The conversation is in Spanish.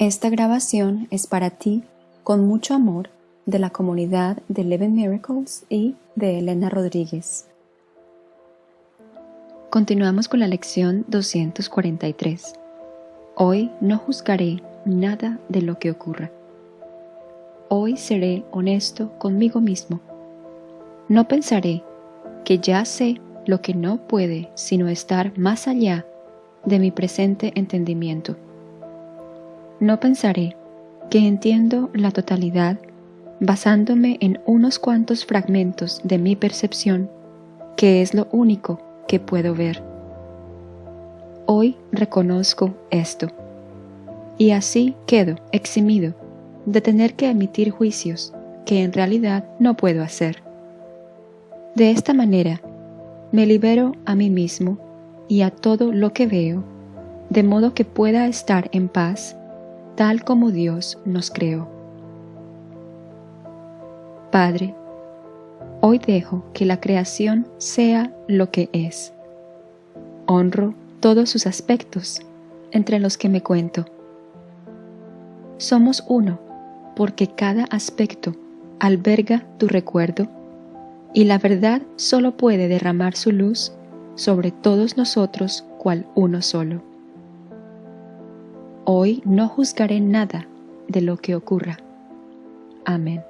Esta grabación es para ti, con mucho amor, de la comunidad de Eleven Miracles y de Elena Rodríguez. Continuamos con la lección 243. Hoy no juzgaré nada de lo que ocurra. Hoy seré honesto conmigo mismo. No pensaré que ya sé lo que no puede sino estar más allá de mi presente entendimiento no pensaré que entiendo la totalidad basándome en unos cuantos fragmentos de mi percepción, que es lo único que puedo ver. Hoy reconozco esto, y así quedo eximido de tener que emitir juicios que en realidad no puedo hacer. De esta manera, me libero a mí mismo y a todo lo que veo, de modo que pueda estar en paz tal como Dios nos creó. Padre, hoy dejo que la creación sea lo que es. Honro todos sus aspectos, entre los que me cuento. Somos uno, porque cada aspecto alberga tu recuerdo, y la verdad solo puede derramar su luz sobre todos nosotros cual uno solo. Hoy no juzgaré nada de lo que ocurra. Amén.